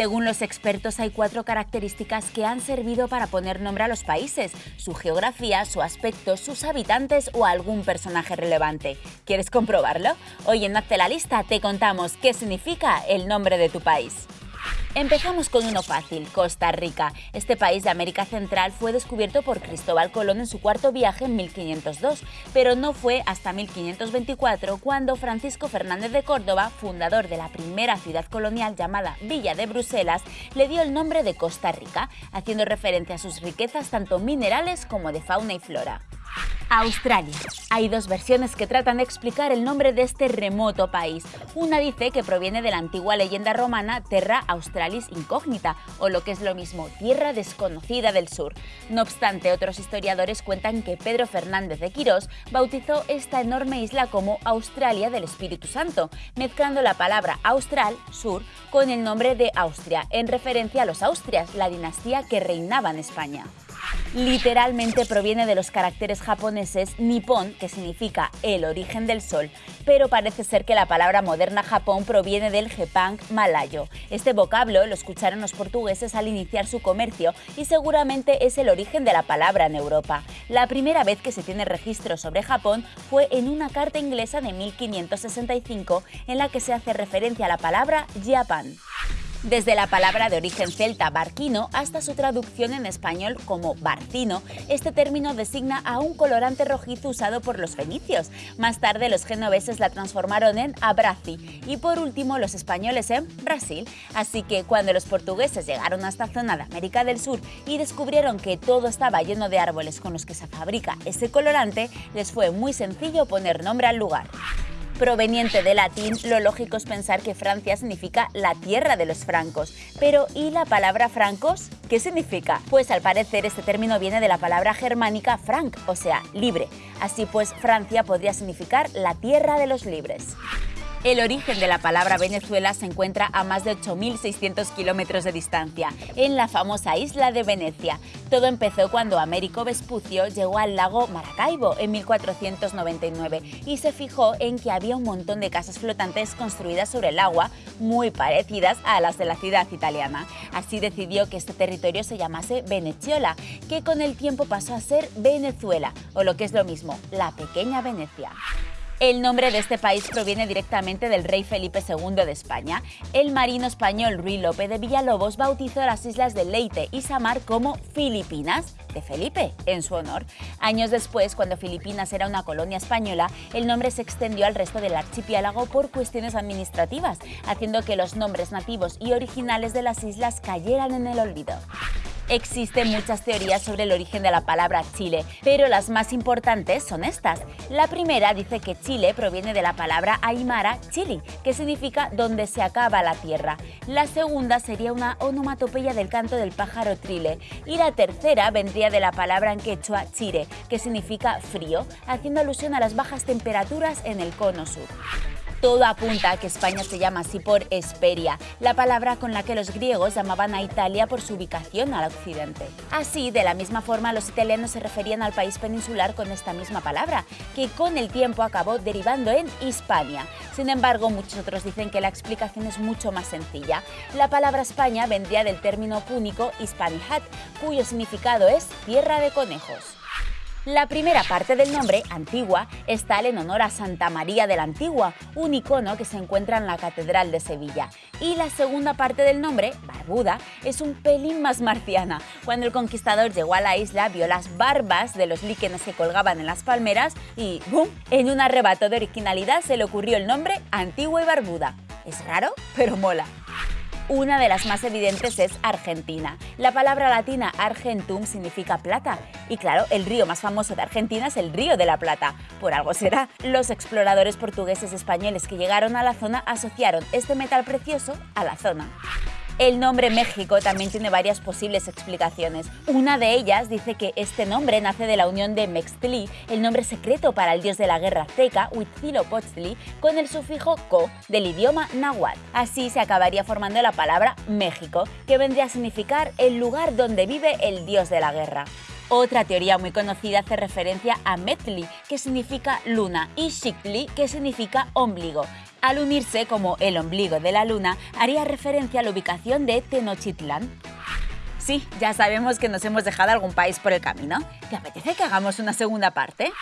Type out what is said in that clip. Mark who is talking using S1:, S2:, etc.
S1: Según los expertos, hay cuatro características que han servido para poner nombre a los países, su geografía, su aspecto, sus habitantes o algún personaje relevante. ¿Quieres comprobarlo? Hoy en Hazte la Lista te contamos qué significa el nombre de tu país. Empezamos con uno fácil, Costa Rica. Este país de América Central fue descubierto por Cristóbal Colón en su cuarto viaje en 1502, pero no fue hasta 1524 cuando Francisco Fernández de Córdoba, fundador de la primera ciudad colonial llamada Villa de Bruselas, le dio el nombre de Costa Rica, haciendo referencia a sus riquezas tanto minerales como de fauna y flora. Australia. Hay dos versiones que tratan de explicar el nombre de este remoto país. Una dice que proviene de la antigua leyenda romana Terra Australis Incognita, o lo que es lo mismo, Tierra Desconocida del Sur. No obstante, otros historiadores cuentan que Pedro Fernández de Quirós bautizó esta enorme isla como Australia del Espíritu Santo, mezclando la palabra austral, sur, con el nombre de Austria, en referencia a los Austrias, la dinastía que reinaba en España literalmente proviene de los caracteres japoneses Nippon, que significa el origen del sol, pero parece ser que la palabra moderna Japón proviene del Jepang malayo. Este vocablo lo escucharon los portugueses al iniciar su comercio y seguramente es el origen de la palabra en Europa. La primera vez que se tiene registro sobre Japón fue en una carta inglesa de 1565 en la que se hace referencia a la palabra Japan desde la palabra de origen celta barquino hasta su traducción en español como barcino. Este término designa a un colorante rojizo usado por los fenicios. Más tarde los genoveses la transformaron en abrazi y por último los españoles en Brasil. Así que cuando los portugueses llegaron a esta zona de América del Sur y descubrieron que todo estaba lleno de árboles con los que se fabrica ese colorante, les fue muy sencillo poner nombre al lugar proveniente de latín, lo lógico es pensar que Francia significa la tierra de los francos. Pero ¿y la palabra francos? ¿Qué significa? Pues al parecer este término viene de la palabra germánica franc, o sea, libre. Así pues, Francia podría significar la tierra de los libres. El origen de la palabra Venezuela se encuentra a más de 8.600 kilómetros de distancia, en la famosa isla de Venecia. Todo empezó cuando Américo Vespucio llegó al lago Maracaibo en 1499 y se fijó en que había un montón de casas flotantes construidas sobre el agua, muy parecidas a las de la ciudad italiana. Así decidió que este territorio se llamase Veneciola, que con el tiempo pasó a ser Venezuela, o lo que es lo mismo, la pequeña Venecia. El nombre de este país proviene directamente del rey Felipe II de España. El marino español Ruy López de Villalobos bautizó las islas de Leyte y Samar como Filipinas de Felipe, en su honor. Años después, cuando Filipinas era una colonia española, el nombre se extendió al resto del archipiélago por cuestiones administrativas, haciendo que los nombres nativos y originales de las islas cayeran en el olvido. Existen muchas teorías sobre el origen de la palabra Chile, pero las más importantes son estas. La primera dice que Chile proviene de la palabra aymara chili, que significa donde se acaba la tierra. La segunda sería una onomatopeya del canto del pájaro trile. Y la tercera vendría de la palabra en quechua chire, que significa frío, haciendo alusión a las bajas temperaturas en el cono sur. Todo apunta a que España se llama así por Esperia, la palabra con la que los griegos llamaban a Italia por su ubicación al occidente. Así, de la misma forma, los italianos se referían al país peninsular con esta misma palabra, que con el tiempo acabó derivando en Hispania. Sin embargo, muchos otros dicen que la explicación es mucho más sencilla. La palabra España vendría del término púnico Hispanihat, cuyo significado es tierra de conejos. La primera parte del nombre, Antigua, está en honor a Santa María de la Antigua, un icono que se encuentra en la Catedral de Sevilla. Y la segunda parte del nombre, Barbuda, es un pelín más marciana. Cuando el conquistador llegó a la isla, vio las barbas de los líquenes que colgaban en las palmeras y ¡bum! En un arrebato de originalidad se le ocurrió el nombre Antigua y Barbuda. Es raro, pero mola. Una de las más evidentes es Argentina. La palabra latina argentum significa plata. Y claro, el río más famoso de Argentina es el Río de la Plata. Por algo será. Los exploradores portugueses españoles que llegaron a la zona asociaron este metal precioso a la zona. El nombre México también tiene varias posibles explicaciones. Una de ellas dice que este nombre nace de la unión de Mextli, el nombre secreto para el dios de la guerra azteca, Huitzilopochtli, con el sufijo co del idioma náhuatl. Así se acabaría formando la palabra México, que vendría a significar el lugar donde vive el dios de la guerra. Otra teoría muy conocida hace referencia a Metli, que significa luna, y Shikli, que significa ombligo. Al unirse como el ombligo de la luna, haría referencia a la ubicación de Tenochtitlán. Sí, ya sabemos que nos hemos dejado algún país por el camino. ¿Te apetece que hagamos una segunda parte?